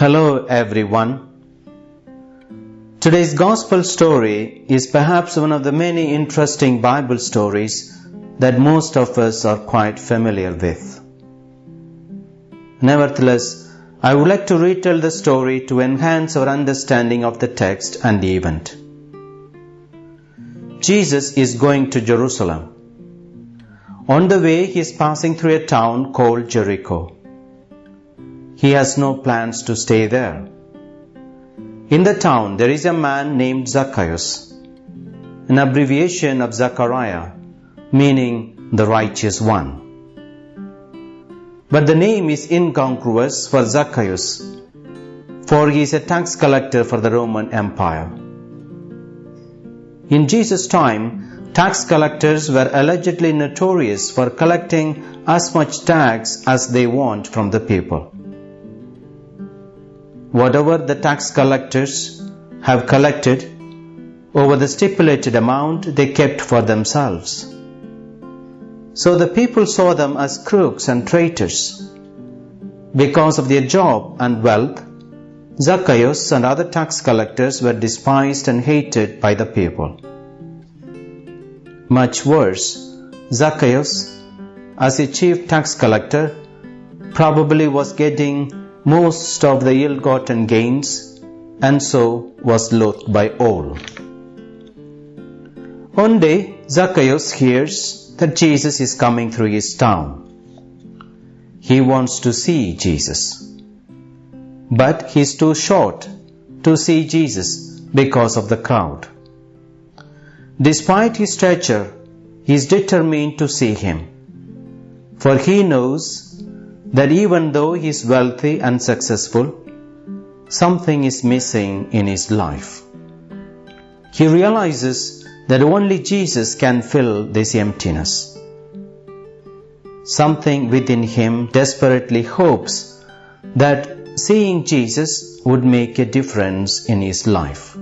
Hello everyone. Today's gospel story is perhaps one of the many interesting Bible stories that most of us are quite familiar with. Nevertheless, I would like to retell the story to enhance our understanding of the text and the event. Jesus is going to Jerusalem. On the way, he is passing through a town called Jericho. He has no plans to stay there. In the town, there is a man named Zacchaeus, an abbreviation of Zachariah, meaning the righteous one. But the name is incongruous for Zacchaeus, for he is a tax collector for the Roman Empire. In Jesus' time, tax collectors were allegedly notorious for collecting as much tax as they want from the people whatever the tax collectors have collected over the stipulated amount they kept for themselves. So the people saw them as crooks and traitors. Because of their job and wealth, Zacchaeus and other tax collectors were despised and hated by the people. Much worse, Zacchaeus, as a chief tax collector, probably was getting most of the ill gotten gains, and so was loathed by all. One day, Zacchaeus hears that Jesus is coming through his town. He wants to see Jesus. But he is too short to see Jesus because of the crowd. Despite his stature, he is determined to see him, for he knows that even though he is wealthy and successful, something is missing in his life. He realizes that only Jesus can fill this emptiness. Something within him desperately hopes that seeing Jesus would make a difference in his life.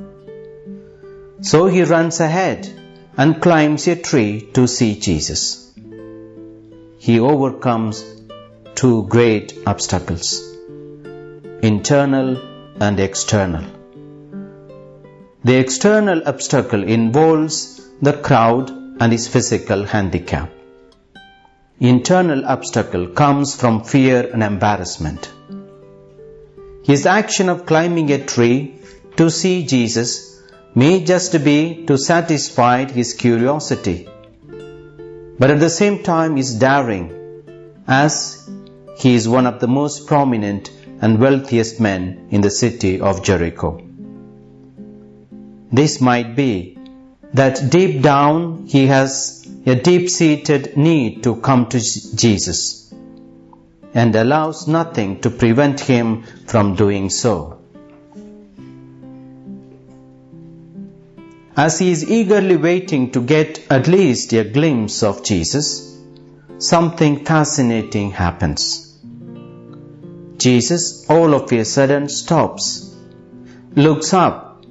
So he runs ahead and climbs a tree to see Jesus. He overcomes two great obstacles internal and external. The external obstacle involves the crowd and his physical handicap. Internal obstacle comes from fear and embarrassment. His action of climbing a tree to see Jesus may just be to satisfy his curiosity, but at the same time is daring as he is one of the most prominent and wealthiest men in the city of Jericho. This might be that deep down he has a deep seated need to come to Jesus and allows nothing to prevent him from doing so. As he is eagerly waiting to get at least a glimpse of Jesus, something fascinating happens. Jesus all of a sudden stops, looks up,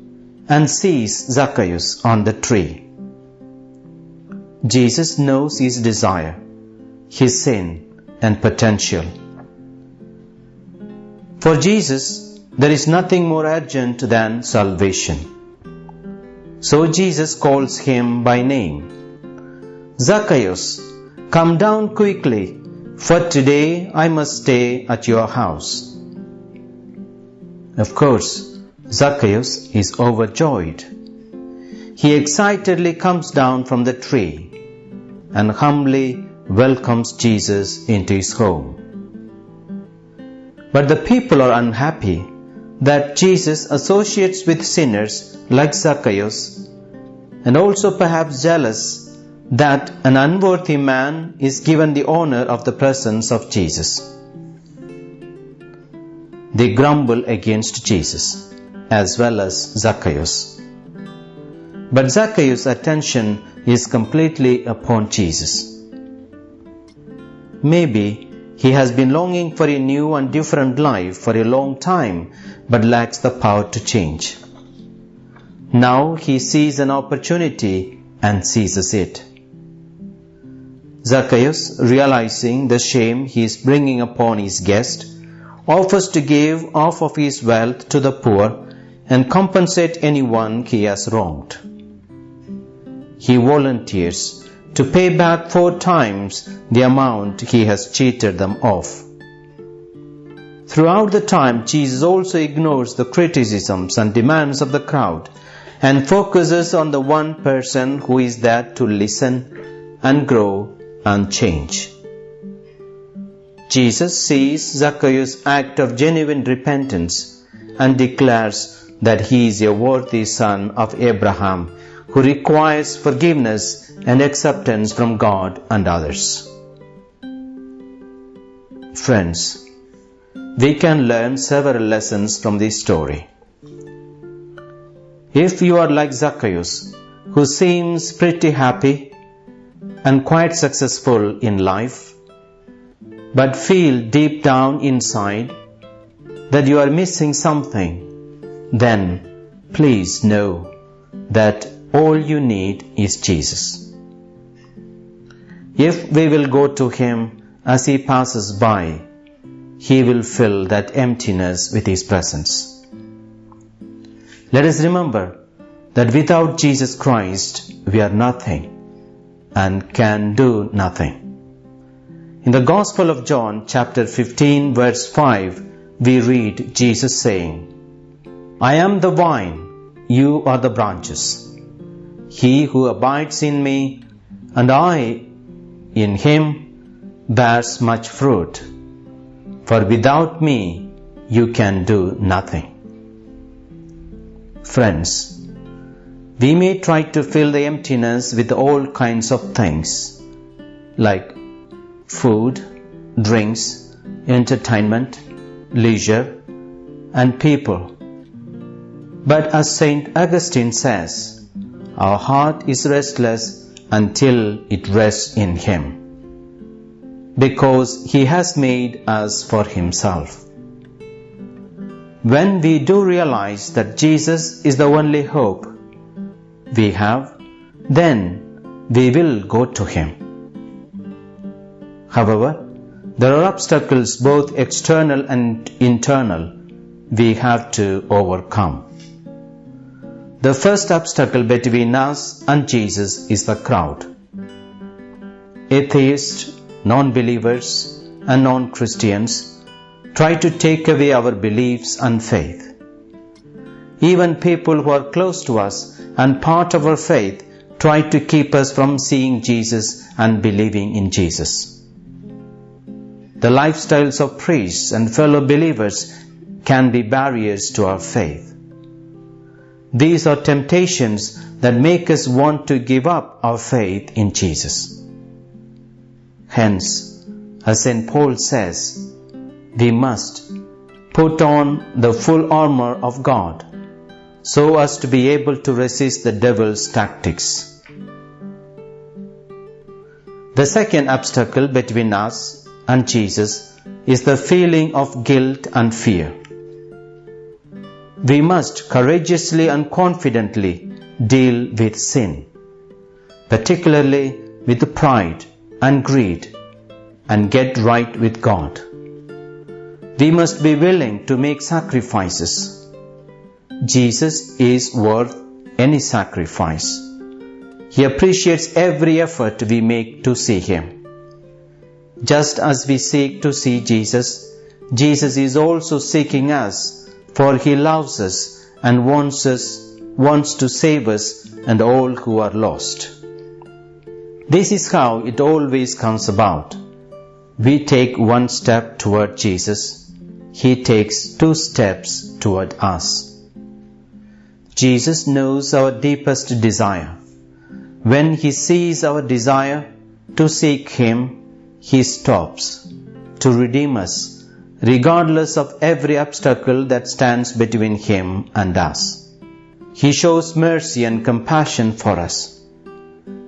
and sees Zacchaeus on the tree. Jesus knows his desire, his sin, and potential. For Jesus, there is nothing more urgent than salvation. So Jesus calls him by name. Zacchaeus, come down quickly for today I must stay at your house. Of course, Zacchaeus is overjoyed. He excitedly comes down from the tree and humbly welcomes Jesus into his home. But the people are unhappy that Jesus associates with sinners like Zacchaeus and also perhaps jealous that an unworthy man is given the honor of the presence of Jesus. They grumble against Jesus as well as Zacchaeus. But Zacchaeus' attention is completely upon Jesus. Maybe he has been longing for a new and different life for a long time but lacks the power to change. Now he sees an opportunity and seizes it. Zacchaeus, realizing the shame he is bringing upon his guest, offers to give half of his wealth to the poor and compensate anyone he has wronged. He volunteers to pay back four times the amount he has cheated them of. Throughout the time, Jesus also ignores the criticisms and demands of the crowd and focuses on the one person who is there to listen and grow and change. Jesus sees Zacchaeus' act of genuine repentance and declares that he is a worthy son of Abraham who requires forgiveness and acceptance from God and others. Friends, we can learn several lessons from this story. If you are like Zacchaeus, who seems pretty happy and quite successful in life, but feel deep down inside that you are missing something, then please know that all you need is Jesus. If we will go to Him as He passes by, He will fill that emptiness with His presence. Let us remember that without Jesus Christ, we are nothing and can do nothing. In the Gospel of John, chapter 15, verse 5, we read Jesus saying, I am the vine, you are the branches. He who abides in me and I in him bears much fruit, for without me you can do nothing. Friends, we may try to fill the emptiness with all kinds of things like food, drinks, entertainment, leisure, and people. But as St. Augustine says, our heart is restless until it rests in Him, because He has made us for Himself. When we do realize that Jesus is the only hope we have, then we will go to Him. However, there are obstacles both external and internal we have to overcome. The first obstacle between us and Jesus is the crowd. Atheists, non believers, and non Christians try to take away our beliefs and faith. Even people who are close to us and part of our faith try to keep us from seeing Jesus and believing in Jesus. The lifestyles of priests and fellow believers can be barriers to our faith. These are temptations that make us want to give up our faith in Jesus. Hence, as St. Paul says, we must put on the full armor of God so as to be able to resist the devil's tactics. The second obstacle between us and Jesus is the feeling of guilt and fear. We must courageously and confidently deal with sin, particularly with pride and greed, and get right with God. We must be willing to make sacrifices. Jesus is worth any sacrifice. He appreciates every effort we make to see Him. Just as we seek to see Jesus, Jesus is also seeking us, for He loves us and wants us, wants to save us and all who are lost. This is how it always comes about. We take one step toward Jesus he takes two steps toward us. Jesus knows our deepest desire. When He sees our desire to seek Him, He stops to redeem us, regardless of every obstacle that stands between Him and us. He shows mercy and compassion for us.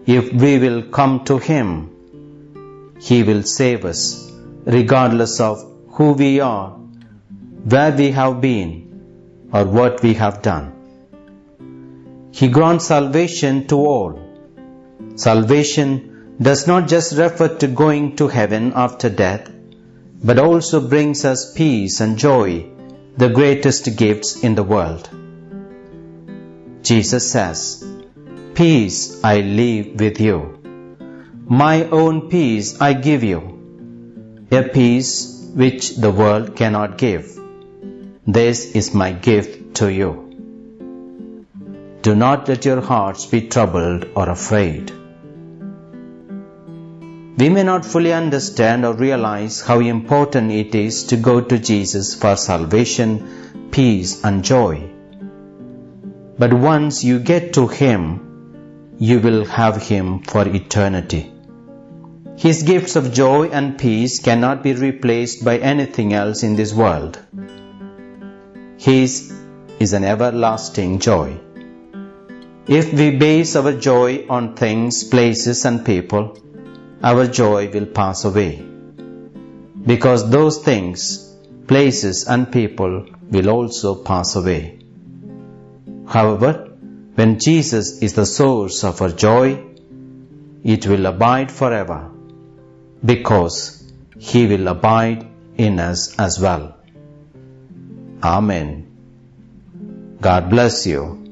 If we will come to Him, He will save us, regardless of who we are where we have been or what we have done. He grants salvation to all. Salvation does not just refer to going to heaven after death, but also brings us peace and joy, the greatest gifts in the world. Jesus says, Peace I leave with you. My own peace I give you, a peace which the world cannot give. This is my gift to you. Do not let your hearts be troubled or afraid. We may not fully understand or realize how important it is to go to Jesus for salvation, peace, and joy. But once you get to Him, you will have Him for eternity. His gifts of joy and peace cannot be replaced by anything else in this world. His is an everlasting joy. If we base our joy on things, places, and people, our joy will pass away. Because those things, places, and people will also pass away. However, when Jesus is the source of our joy, it will abide forever because He will abide in us as well. Amen. God bless you.